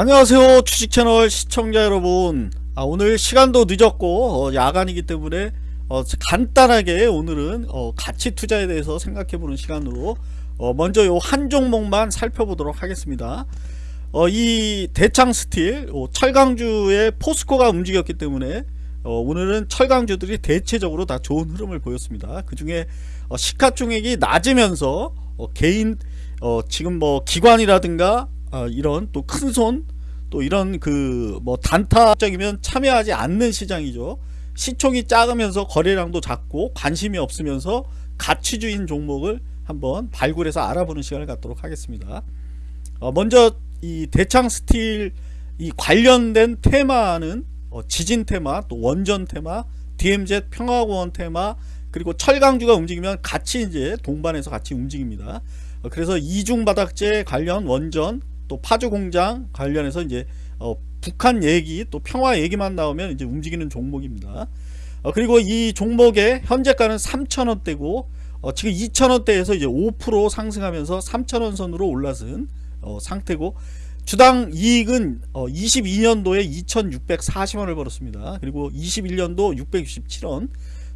안녕하세요 주식채널 시청자 여러분. 아, 오늘 시간도 늦었고 어, 야간이기 때문에 어, 간단하게 오늘은 어, 가치 투자에 대해서 생각해보는 시간으로 어, 먼저 요 한 종목만 살펴보도록 하겠습니다. 어, 이 대창 스틸 어, 철강주의 포스코가 움직였기 때문에 어, 오늘은 철강주들이 대체적으로 다 좋은 흐름을 보였습니다. 그 중에 어, 시가총액이 낮으면서 어, 개인 어, 지금 뭐 기관이라든가 어, 이런 또 큰 손 또 이런 그 뭐 단타적이면 참여하지 않는 시장이죠. 시총이 작으면서 거래량도 작고 관심이 없으면서 가치주인 종목을 한번 발굴해서 알아보는 시간을 갖도록 하겠습니다. 어, 먼저 이 대창 스틸 이 관련된 테마는 어, 지진 테마 또 원전 테마 DMZ 평화공원 테마 그리고 철강주가 움직이면 같이 이제 동반해서 같이 움직입니다. 어, 그래서 이중바닥재 관련 원전 또 파주 공장 관련해서 이제 어, 북한 얘기 또 평화 얘기만 나오면 이제 움직이는 종목입니다. 어, 그리고 이 종목의 현재가는 3천원대고 어, 지금 2천원대에서 이제 5% 상승하면서 3천원 선으로 올라선 어, 상태고 주당 이익은 22년도에 2640원을 벌었습니다. 그리고 21년도 667원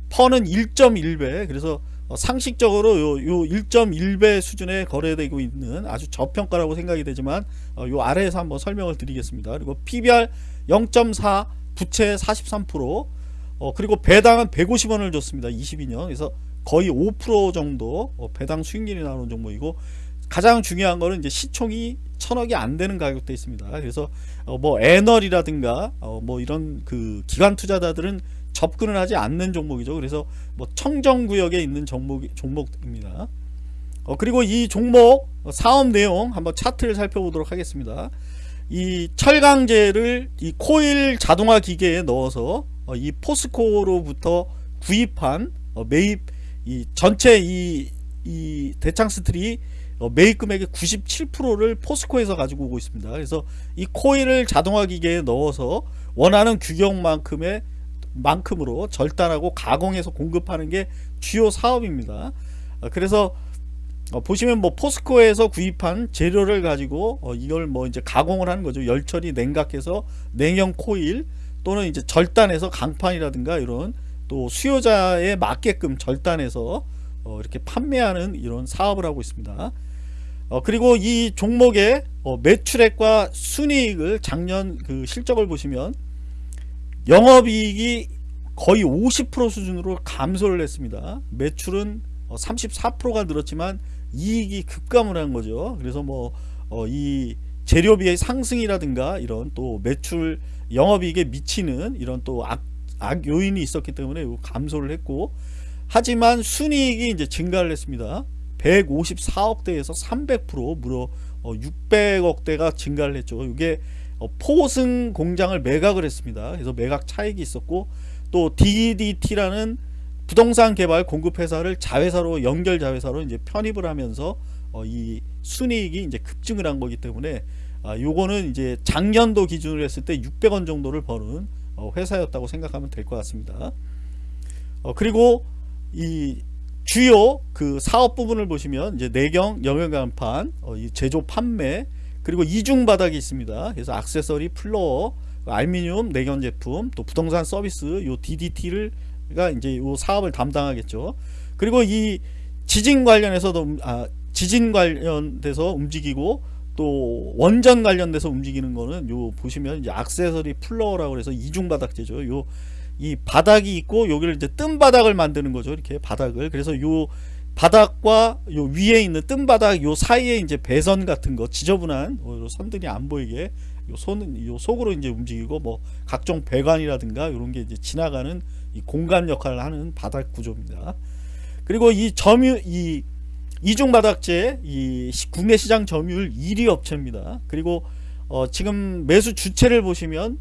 퍼는 1.1배. 그래서 어, 상식적으로 요, 요 1.1배 수준에 거래되고 있는 아주 저평가라고 생각이 되지만 어, 요 아래에서 한번 설명을 드리겠습니다. 그리고 PBR 0.4 부채 43% 어, 그리고 배당은 150원을 줬습니다. 22년 그래서 거의 5% 정도 어, 배당 수익률이 나오는 종목이고 가장 중요한 거는 이제 시총이 천억이 안 되는 가격대 있습니다. 그래서 어, 뭐 애널이라든가 어, 뭐 이런 그 기관 투자자들은 접근을 하지 않는 종목이죠. 그래서 뭐 청정구역에 있는 종목, 종목입니다. 어, 그리고 이 종목 사업 내용 한번 차트를 살펴보도록 하겠습니다. 이 철강제를 이 코일 자동화 기계에 넣어서 어, 이 포스코로부터 구입한 어, 매입 이 전체 이, 이 대창스틸이 어, 매입 금액의 97%를 포스코에서 가지고 오고 있습니다. 그래서 이 코일을 자동화 기계에 넣어서 원하는 규격만큼의 만큼으로 절단하고 가공해서 공급하는 게 주요 사업입니다. 어, 그래서 어, 보시면 뭐 포스코에서 구입한 재료를 가지고 어, 이걸 뭐 이제 가공을 하는 거죠. 열처리 냉각해서 냉형 코일 또는 이제 절단해서 강판이라든가 이런 또 수요자에 맞게끔 절단해서 이렇게 판매하는 이런 사업을 하고 있습니다. 그리고 이 종목의 매출액과 순이익을 작년 그 실적을 보시면 영업이익이 거의 50% 수준으로 감소를 했습니다. 매출은 34%가 어, 늘었지만 이익이 급감을 한 거죠. 그래서 뭐이 어, 재료비의 상승이라든가 이런 또 매출 영업이익에 미치는 이런 또 악, 악 요인이 있었기 때문에 감소를 했고 하지만 순이익이 이제 증가를 했습니다. 154억대에서 300% 무려 600억대가 어, 증가를 했죠. 이게 어, 포승 공장을 매각을 했습니다. 그래서 매각 차익이 있었고 또 DDT라는 부동산 개발 공급 회사를 자회사로 연결 자회사로 이제 편입을 하면서 어, 이 순이익이 이제 급증을 한 거기 때문에 아, 요거는 이제 작년도 기준으로 했을 때 600원 정도를 버는 어, 회사였다고 생각하면 될 것 같습니다. 어, 그리고 이 주요 그 사업 부분을 보시면 이제 내경 영역 간판 어, 제조 판매 그리고 이중 바닥이 있습니다. 그래서 악세서리, 플로어, 알미늄 내견 제품, 또 부동산 서비스, 요 DDT를가 이제 요 사업을 담당하겠죠. 그리고 이 지진 관련해서도 아, 지진 관련돼서 움직이고 또 원전 관련돼서 움직이는 거는 요 보시면 이제 악세서리 플로어라고 해서 이중 바닥재죠. 요 이 바닥이 있고 여기를 이제 뜬 바닥을 만드는 거죠. 이렇게 바닥을. 그래서 요 바닥과 요 위에 있는 뜬 바닥 요 사이에 이제 배선 같은 거 지저분한 어, 선들이 안 보이게 요 손은 요 속으로 이제 움직이고 뭐 각종 배관이라든가 이런 게 이제 지나가는 이 공간 역할을 하는 바닥 구조입니다. 그리고 이 점유 이 이중 바닥재 이 국내 시장 점유율 1위 업체입니다. 그리고 어 지금 매수 주체를 보시면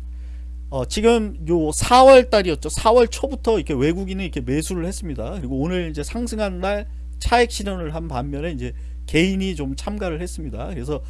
어 지금 요 4월 달이었죠. 4월 초부터 이렇게 외국인은 이렇게 매수를 했습니다. 그리고 오늘 이제 상승한 날 차액 실현을 한 반면에 이제 개인이 좀 참가를 했습니다. 그래서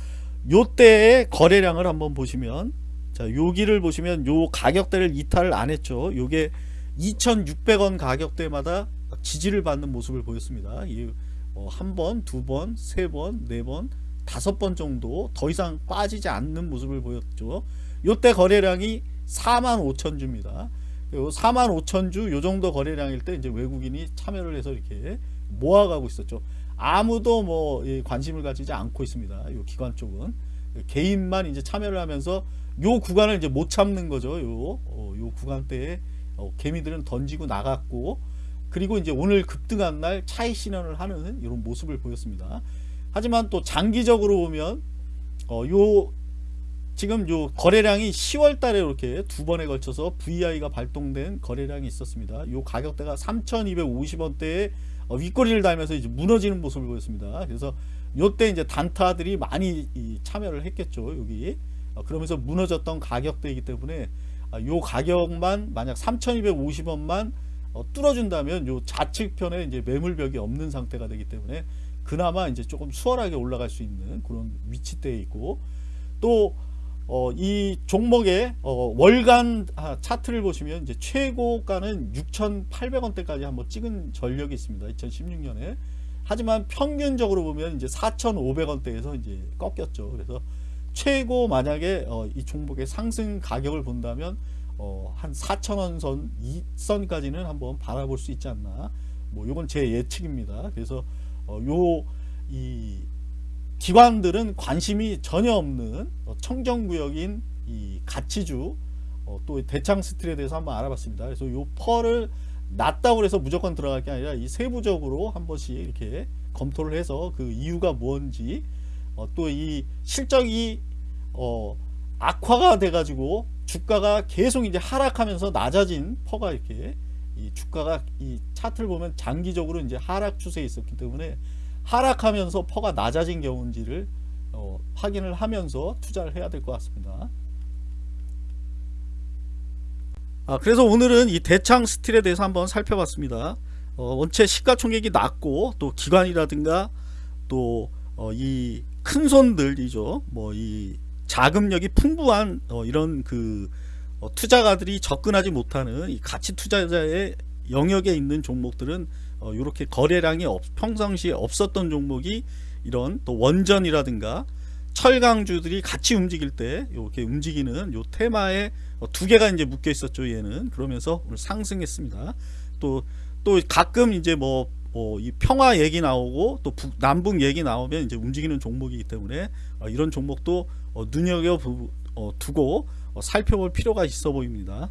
요때의 거래량을 한번 보시면 자 여기를 보시면 요 가격대를 이탈을 안 했죠. 요게 2,600원 가격대마다 지지를 받는 모습을 보였습니다. 이 어, 한 번, 두 번, 세 번, 네 번, 다섯 번 정도 더 이상 빠지지 않는 모습을 보였죠. 요때 거래량이 4만 5천 주입니다. 4만 5천 주 요 정도 거래량일 때 이제 외국인이 참여를 해서 이렇게 모아가고 있었죠. 아무도 뭐 관심을 가지지 않고 있습니다. 요 기관 쪽은 개인만 이제 참여를 하면서 요 구간을 이제 못 참는 거죠. 요, 어, 요 구간대에 어, 개미들은 던지고 나갔고 그리고 이제 오늘 급등한 날 차익 실현을 하는 이런 모습을 보였습니다. 하지만 또 장기적으로 보면 어, 요 지금 요 거래량이 10월 달에 이렇게 두 번에 걸쳐서 VI가 발동된 거래량이 있었습니다. 요 가격대가 3,250원대에 어, 윗꼬리를 달면서 이제 무너지는 모습을 보였습니다. 그래서 요때 이제 단타들이 많이 참여를 했겠죠. 여기 어, 그러면서 무너졌던 가격대이기 때문에 아, 요 가격만 만약 3,250원만 어, 뚫어준다면 요 좌측편에 이제 매물벽이 없는 상태가 되기 때문에 그나마 이제 조금 수월하게 올라갈 수 있는 그런 위치대에 있고 또 어, 이 종목의 어, 월간 아, 차트를 보시면 이제 최고가는 6,800원대까지 한번 찍은 전력이 있습니다. 2016년에. 하지만 평균적으로 보면 이제 4,500원대에서 이제 꺾였죠. 그래서 최고 만약에 어, 이 종목의 상승 가격을 본다면 어, 한 4,000원 선, 이 선까지는 한번 바라볼 수 있지 않나. 뭐, 요건 제 예측입니다. 그래서, 어, 요, 이, 기관들은 관심이 전혀 없는 어, 청정구역인 이 가치주, 어, 또 대창 스틸에 대해서 한번 알아봤습니다. 그래서 요 펄을 낮다고 해서 무조건 들어갈 게 아니라 이 세부적으로 한 번씩 이렇게 검토를 해서 그 이유가 뭔지, 어, 또이 실적이, 어, 악화가 돼가지고 주가가 계속 이제 하락하면서 낮아진 퍼가 이렇게 이 주가가 이 차트를 보면 장기적으로 이제 하락 추세에 있었기 때문에 하락하면서 퍼가 낮아진 경우인지를 어, 확인을 하면서 투자를 해야 될 것 같습니다. 아, 그래서 오늘은 이 대창 스틸에 대해서 한번 살펴봤습니다. 어, 원체 시가총액이 낮고 또 기관이라든가 또 이 큰 손들이죠. 뭐 이 자금력이 풍부한 어, 이런 그 어, 투자가들이 접근하지 못하는 이 가치 투자자의 영역에 있는 종목들은 어, 이렇게 거래량이 없, 평상시에 없었던 종목이 이런 또 원전이라든가 철강주들이 같이 움직일 때 이렇게 움직이는 요 테마에 어, 두 개가 이제 묶여 있었죠 얘는 그러면서 오늘 상승했습니다 또 또 가끔 이제 뭐 어, 이 평화 얘기 나오고 또 북, 남북 얘기 나오면 이제 움직이는 종목이기 때문에 어, 이런 종목도 어, 눈여겨 부, 어, 두고 어, 살펴볼 필요가 있어 보입니다.